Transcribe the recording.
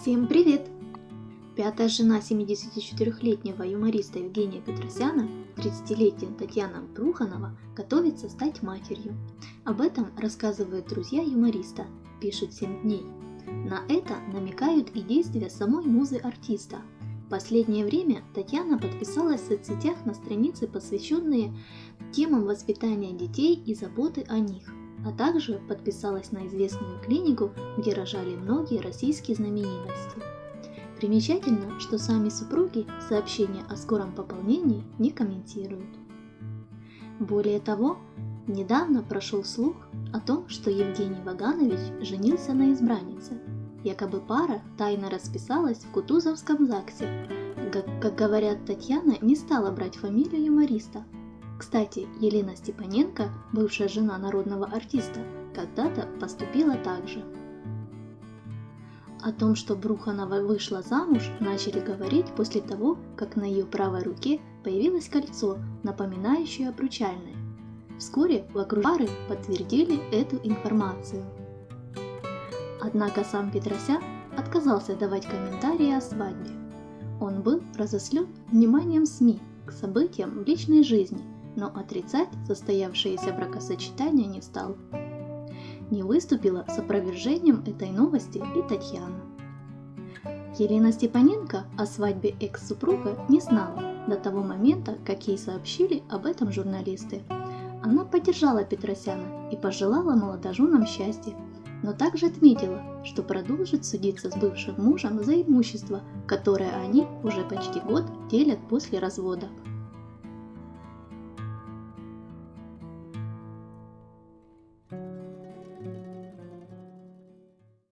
Всем привет! Пятая жена 74-летнего юмориста Евгения Петросяна, 30-летняя Татьяна Бруханова, готовится стать матерью. Об этом рассказывают друзья юмориста, пишут 7 дней. На это намекают и действия самой музы артиста. В последнее время Татьяна подписалась в соцсетях на страницы, посвященные темам воспитания детей и заботы о них а также подписалась на известную клинику, где рожали многие российские знаменитости. Примечательно, что сами супруги сообщения о скором пополнении не комментируют. Более того, недавно прошел слух о том, что Евгений Ваганович женился на избраннице. Якобы пара тайно расписалась в Кутузовском ЗАГСе. Как, как говорят, Татьяна не стала брать фамилию юмориста, кстати, Елена Степаненко, бывшая жена народного артиста, когда-то поступила так же. О том, что Бруханова вышла замуж, начали говорить после того, как на ее правой руке появилось кольцо, напоминающее обручальное. Вскоре вокруг пары подтвердили эту информацию. Однако сам Петросян отказался давать комментарии о свадьбе. Он был разослен вниманием СМИ к событиям в личной жизни – но отрицать состоявшееся бракосочетание не стал. Не выступила с опровержением этой новости и Татьяна. Елена Степаненко о свадьбе экс-супруга не знала до того момента, как ей сообщили об этом журналисты. Она поддержала Петросяна и пожелала молодоженам счастья, но также отметила, что продолжит судиться с бывшим мужем за имущество, которое они уже почти год делят после развода.